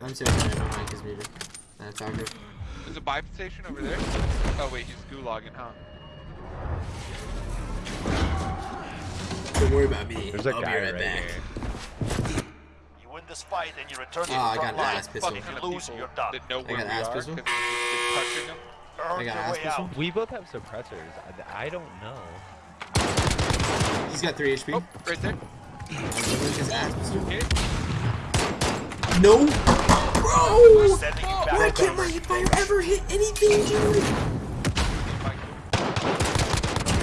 I'm sorry, I don't like his music. That's awkward. There's a buy station over there. Oh wait, he's gulagging, huh? Don't worry about me. There's a I'll guy be right, right back. here. You win this fight and you return to Oh, the I front got an line. ass pistol. If Kind you of lose, you're done. that know where got we ass pistol. because we're touching them. Earn I got ass pistol. We both have suppressors. I, I don't know. He's got 3 HP. Oh, right there. His ass pistol. Hit. No! Bro! Why can't my hipfire ever hit anything, dude?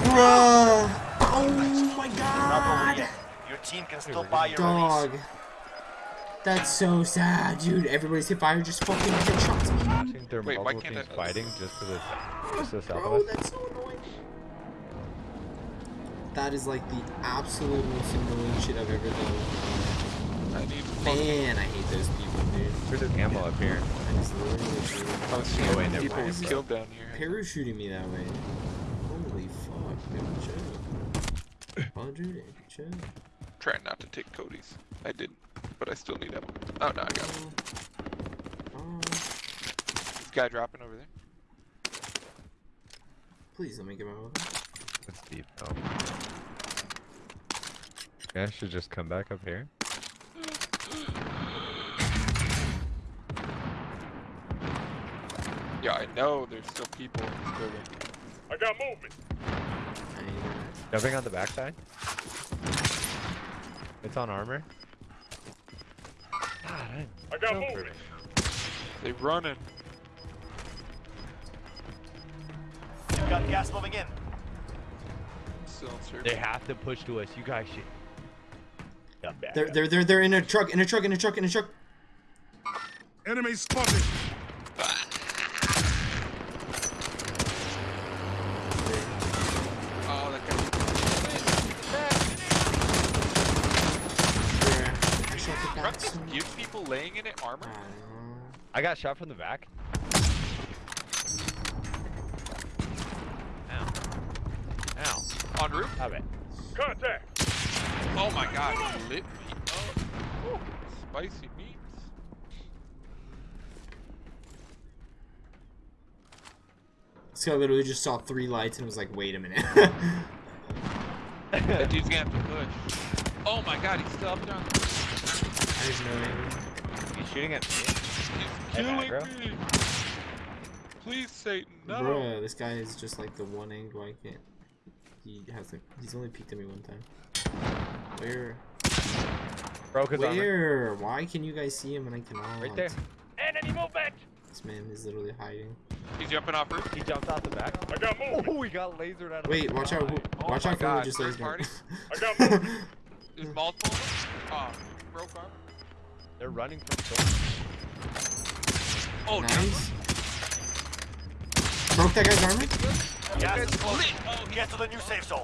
Bruh! Oh my god! Your team can still buy your Dog. release. That's so sad, dude. Everybody's hipfire just fucking headshots me. Watching their Wait, why can't teams I- fighting just for the just the south Bro, that's so annoying. That is like the absolute most annoying shit I've ever done. I Man, I hate those people, dude. There's an ammo up here. I just literally shoot. I was Oh, wait, never people mind. killed down here. parachuting me that way. Holy fuck, dude, chill. Oh, dude, chill. Trying not to take Cody's. I didn't, but I still need ammo. Oh no, I got it. Oh, This guy dropping over there. please let me get my weapon. It's deep though. Yeah, I should just come back up here. Yeah, I know there's still people in this building. I got movement. I Jumping on the backside. It's on armor. God, I, I got no movement. They running. You got gas moving in. Still. They have to push to us. You guys should. They're, they're, they're, they're in a truck, in a truck, in a truck, in a truck. Enemy spotted. Oh, that guy. There. I shot the Truck just so gives people laying in it armor. I don't know. I got shot from the back. Ow. Ow. On roof. Stop it. Contact. Oh my god, he lit me up. Ooh, spicy meats. This guy literally just saw three lights and was like, wait a minute. That dude's gonna have to push. Oh my god, he's still up there on the There's no way. He's shooting at me. He's killing me. Please, Satan, no. Bruh, this guy is just like the one angle I can't. He hasn't. He's only peeked at me one time. Where? Broke his armor. Where? Why can you guys see him and I cannot? Right there. Enemy movement. This man is literally hiding. He's jumping off roof. He jumped off the back. I got movement. Oh, he got lasered out of Wait, the watch out! Oh Watch out for who God, just third lays me. party? I got movement. There's multiple of them. Oh, broke armor. They're running from shore. Oh, nice. Broke that guy's armor. Yeah, That's is closing. lit. Oh, he- Get to the new safe zone.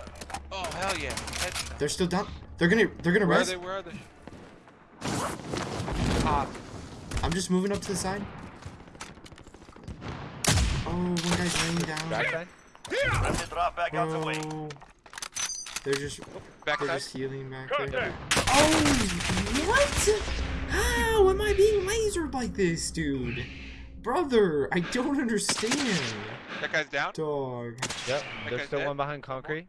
oh, hell yeah. Headshot. They're still down. They're gonna. They're gonna Where are they? Where are they? Ah, I'm just moving up to the side. Oh, one guy's laying down. Backside. Time to drop back out the way. They're just. They're just healing back there. Contact. Oh, what? Ah, how am I being lasered like this, dude? Brother, I don't understand. That guy's down. Dog. Yep. guy's There's still dead? one behind concrete.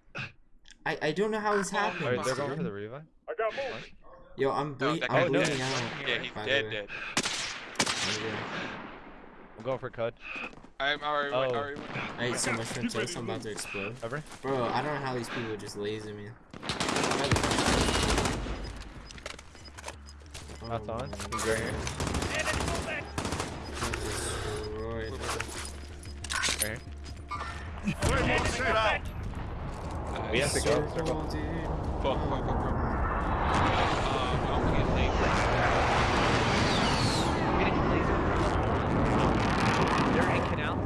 I, I don't know how this Oh, happened. Alright, they're going for the revive. I got movement. Yo, I'm, oh, ble- that I'm bleeding dead. out. Yeah, he's by the dead, way. dead. I'm going for Cud. I'm already, Oh. already. I ate so much from toast, I'm about to explode. Cover. Bro, I don't know how these people just laser me. That's on. He's right here. God, destroyed. Right here. Closing ground. We have to go. Circle, Circle. dude. Fuck, fuck, fuck, fuck. Um, I'm gonna get laser. Getting laser. They're in canal.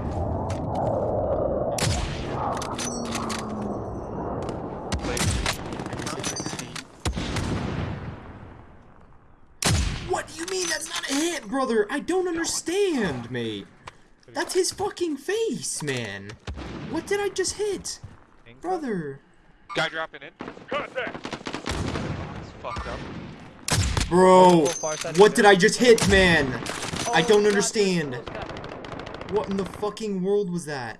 Brother. I don't understand, mate. That's his fucking face, man. What did I just hit? Brother. Guy dropping in. Contact. It's fucked up. Bro, what did I just hit, man? I don't understand. What in the fucking world was that?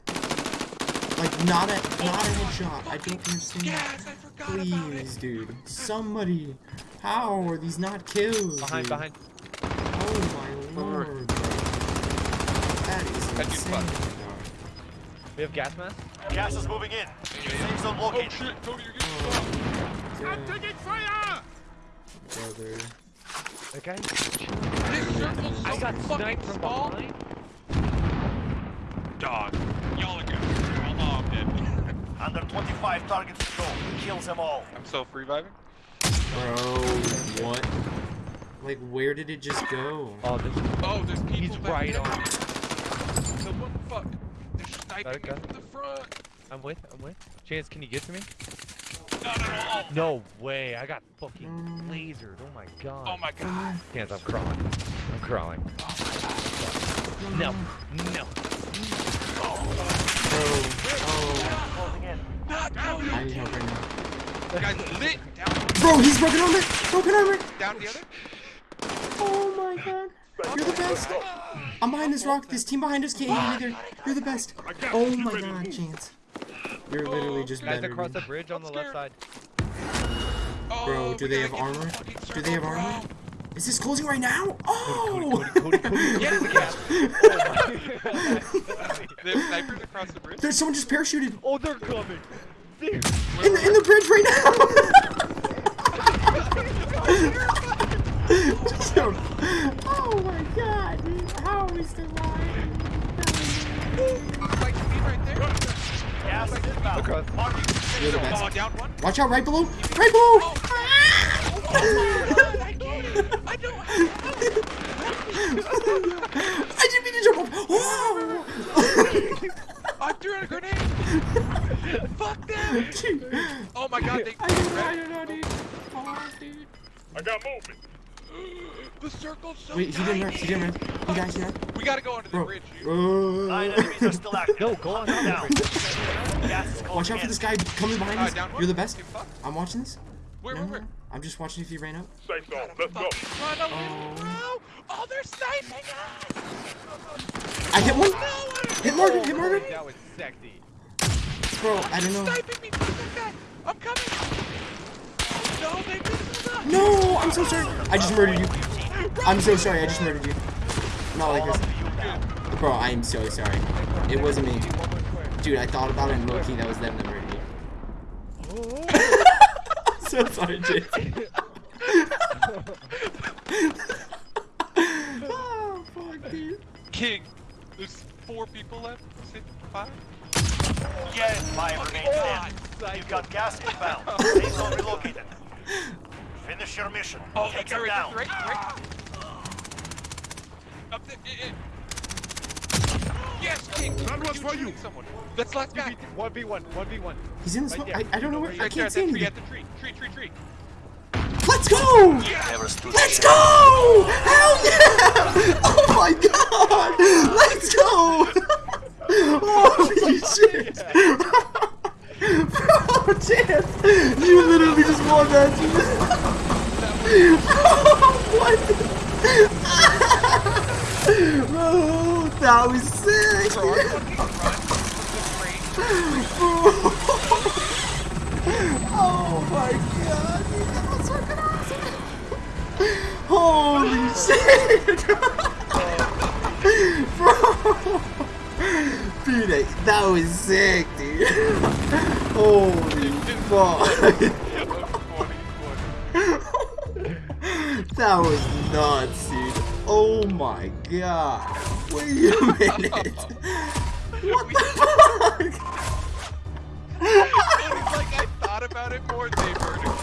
Like, not a, not a headshot. I don't understand. Yes, I forgot. Please, dude. Somebody. How are these not kills? Behind, behind. Oh my lord. That is That dude's insane. fucked. We have gas mask. Gas is moving in. Safe zone Oh shit, Cody, you're getting fucked. I'm Taking fire! Brother. That guy. This so I got fucking sniped from behind. Dog. Y'all are good. I'm dead. Under 25 targets to go. Kills them all. I'm self reviving. Bro, what? Like, where did it just go? Oh, this. Oh, there's people He's right on. So what the fuck? They're sniping me gun? from the front. I'm with. I'm with. Chance, can you get to me? No, no, no. Oh, No way. I got fucking Mm. lasered. Oh my god. oh my god. Chance, I'm crawling. I'm crawling. Oh No. No. Bro, oh, Closing in. Not Cody. I need help right now. Guy's lit. Down, Bro, he's broken armor! Broken armor! down the other. Oh my god. You're the best. I'm behind this rock. This team behind us can't hit me either. You're the best. Oh my god, Chance. You're literally just Guys better. across the bridge on the left side. Oh, Bro, do they have armor? Do they have armor? Is this closing right now? Oh! Cody, Cody, Cody. Get the gas. They snipers across the bridge. There's someone just parachuted oh, they're coming. Dude. in the, in the bridge right now. oh my god, dude. How are we still alive? Like me right there. Gas is inbound. Across. The Oh, best. down one. Watch out, right below! Right below! Oh my god, I can't. I don't. I didn't mean to jump off! Oh! Whoa! I threw a grenade. Fuck them. Dude, Oh my god, they. I don't know, I don't know, dude. Oh, dude. I got movement. The circle's so Wait, he didn't run, tiny. he didn't run. You guys, you know? We gotta go under the Bro. bridge, dude. Nine Uh, enemies are still active. No, go on. Down. Gas is closing watch out for this guy coming behind Uh, us. down one. You're the best. I'm watching this. Where, No, where, where? no. I'm just watching if he ran up. Safe zone. Gotta fucking run a little, bro. Oh, they're sniping us. I hit one. No, Hit Morgan, hit Morgan. That was sexy. Bro, I don't know. sniping me. Fuck that guy. I'm coming. No, they missed us. No, I'm so sorry. I just murdered you. I'm so sorry. I just murdered you. Not like this. Bro, I am so sorry. It wasn't me. Dude, I thought about it and low key that was them that murdered you. so sorry, Jason. oh, fuck, dude. King, there's four people left. Six, five. Yeah, five remain God. Oh, dead. You've got gas inbound. Safe zone relocated. Finish your mission. Oh, Take that guy them down. right, right. Up there. eh, eh. Yes, King. That was for you. shooting Someone. That's last guy. 1v1, 1v1. He's in the smoke. I, I don't know where. I Right there can't at see that tree, anything. at the tree. Tree, tree, tree. Let's go! Never stood a Let's go! Hell yeah! Oh my god! Let's go! Holy shit! Bro, Chance! You literally just won that. what? Bro, that was sick! Bro, our fucking run was the Oh my god, that was fucking awesome! Holy shit! Bro! Dude, that was sick, dude. Holy fuck. That was nuts, dude. Oh my god. Wait a minute. What the fuck? Thought about it more. They murdered.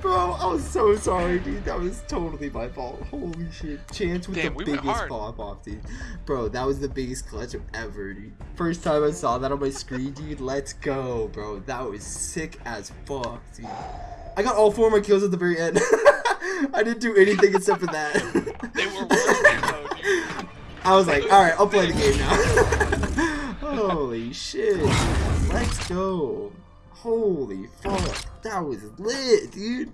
Bro, Bro, I was so sorry, dude. That was totally my fault. Holy shit. Chance with Damn, the we biggest pop off, dude. Bro, that was the biggest clutch ever, dude. First time I saw that on my screen, dude. Let's go, bro. That was sick as fuck, dude. I got all four of my kills at the very end. I didn't do anything except for that. They were working though, dude. I was like, alright, I'll play the game now. Holy shit. Let's go. Holy fuck. That was lit, dude.